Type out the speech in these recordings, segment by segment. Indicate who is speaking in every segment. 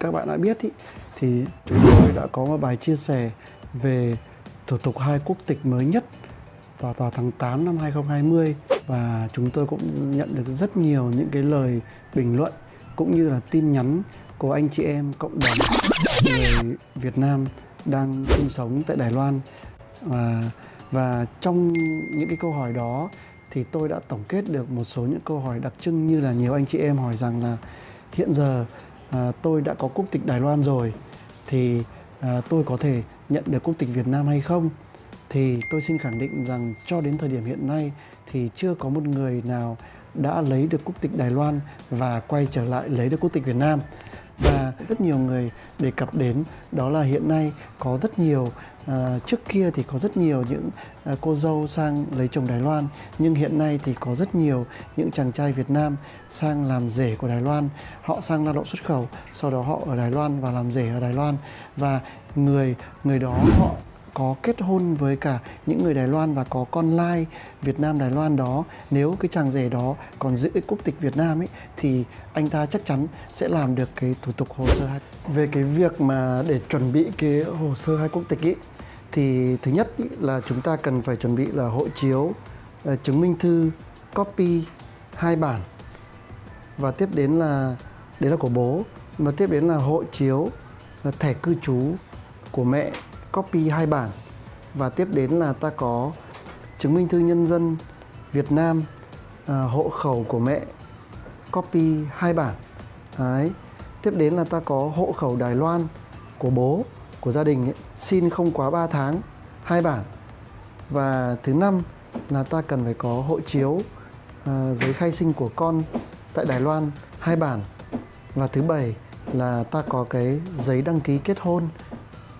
Speaker 1: các bạn đã biết ý, thì chúng tôi đã có một bài chia sẻ về thủ tục hai quốc tịch mới nhất vào vào tháng 8 năm 2020 và chúng tôi cũng nhận được rất nhiều những cái lời bình luận cũng như là tin nhắn của anh chị em cộng đồng người Việt Nam đang sinh sống tại Đài Loan. Và và trong những cái câu hỏi đó thì tôi đã tổng kết được một số những câu hỏi đặc trưng như là nhiều anh chị em hỏi rằng là hiện giờ à, tôi đã có quốc tịch Đài Loan rồi thì à, tôi có thể nhận được quốc tịch Việt Nam hay không? Thì tôi xin khẳng định rằng cho đến thời điểm hiện nay thì chưa có một người nào đã lấy được quốc tịch Đài Loan và quay trở lại lấy được quốc tịch Việt Nam và rất nhiều người đề cập đến đó là hiện nay có rất nhiều à, trước kia thì có rất nhiều những à, cô dâu sang lấy chồng Đài Loan nhưng hiện nay thì có rất nhiều những chàng trai Việt Nam sang làm rể của Đài Loan. Họ sang lao động xuất khẩu sau đó họ ở Đài Loan và làm rể ở Đài Loan. Và người người đó họ có kết hôn với cả những người Đài Loan và có con lai Việt Nam Đài Loan đó. Nếu cái chàng rể đó còn giữ quốc tịch Việt Nam ấy thì anh ta chắc chắn sẽ làm được cái thủ tục hồ sơ hai về cái việc mà để chuẩn bị cái hồ sơ hai quốc tịch ấy thì thứ nhất ý, là chúng ta cần phải chuẩn bị là hộ chiếu ờ, chứng minh thư copy hai bản. Và tiếp đến là đấy là của bố. Và tiếp đến là hộ chiếu ờ, thẻ cư trú của mẹ copy hai bản. Và tiếp đến là ta có chứng minh thư nhân dân Việt Nam à, hộ khẩu của mẹ copy hai bản. Đấy. tiếp đến là ta có hộ khẩu Đài Loan của bố của gia đình ấy, xin không quá 3 tháng hai bản. Và thứ năm là ta cần phải có hộ chiếu à, giấy khai sinh của con tại Đài Loan hai bản. Và thứ bảy là ta có cái giấy đăng ký kết hôn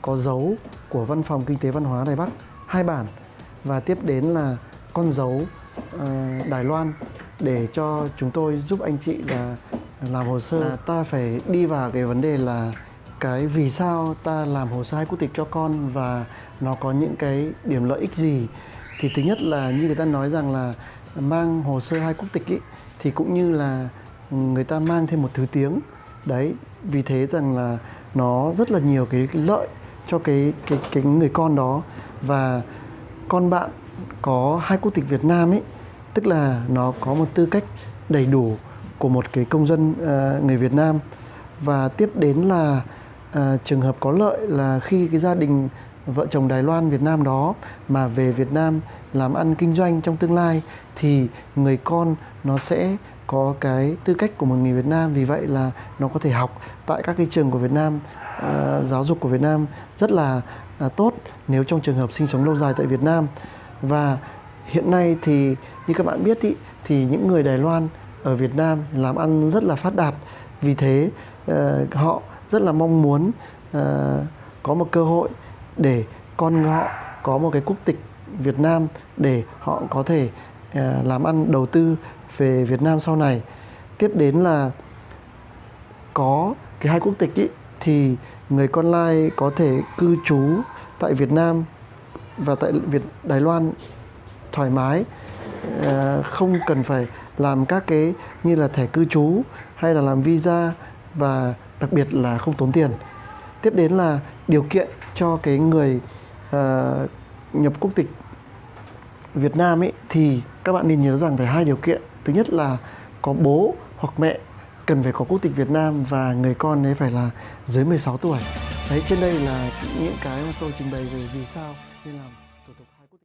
Speaker 1: có dấu của Văn phòng Kinh tế Văn hóa Đài Bắc hai bản. Và tiếp đến là con dấu uh, Đài Loan để cho chúng tôi giúp anh chị là làm hồ sơ. À, ta phải đi vào cái vấn đề là cái vì sao ta làm hồ sơ hai quốc tịch cho con và nó có những cái điểm lợi ích gì. Thì thứ nhất là như người ta nói rằng là mang hồ sơ hai quốc tịch ý, thì cũng như là người ta mang thêm một thứ tiếng. Đấy vì thế rằng là nó rất là nhiều cái lợi cho cái cái cái người con đó. Và con bạn có hai quốc tịch Việt Nam ấy tức là nó có một tư cách đầy đủ của một cái công dân uh, người Việt Nam. Và tiếp đến là uh, trường hợp có lợi là khi cái gia đình vợ chồng Đài Loan Việt Nam đó mà về Việt Nam làm ăn kinh doanh trong tương lai thì người con nó sẽ có cái tư cách của một người Việt Nam vì vậy là nó có thể học tại các cái trường của Việt Nam à, giáo dục của Việt Nam rất là à, tốt nếu trong trường hợp sinh sống lâu dài tại Việt Nam. Và hiện nay thì như các bạn biết ý, thì những người Đài Loan ở Việt Nam làm ăn rất là phát đạt. Vì thế à, họ rất là mong muốn à, có một cơ hội để con họ có một cái quốc tịch Việt Nam để họ có thể ờ, làm ăn đầu tư về Việt Nam sau này. Tiếp đến là có cái hai quốc tịch ý, thì người con lai có thể cư trú tại Việt Nam và tại Việt Đài Loan thoải mái. Ờ, không cần phải làm các cái như là thẻ cư trú hay là làm visa và đặc biệt là không tốn tiền. Tiếp đến là điều kiện cho cái người uh, nhập quốc tịch Việt Nam ấy thì các bạn nên nhớ rằng phải hai điều kiện thứ nhất là có bố hoặc mẹ cần phải có quốc tịch Việt Nam và người con ấy phải là dưới 16 tuổi. Đấy, trên đây là những cái mà tôi trình bày về vì sao nên làm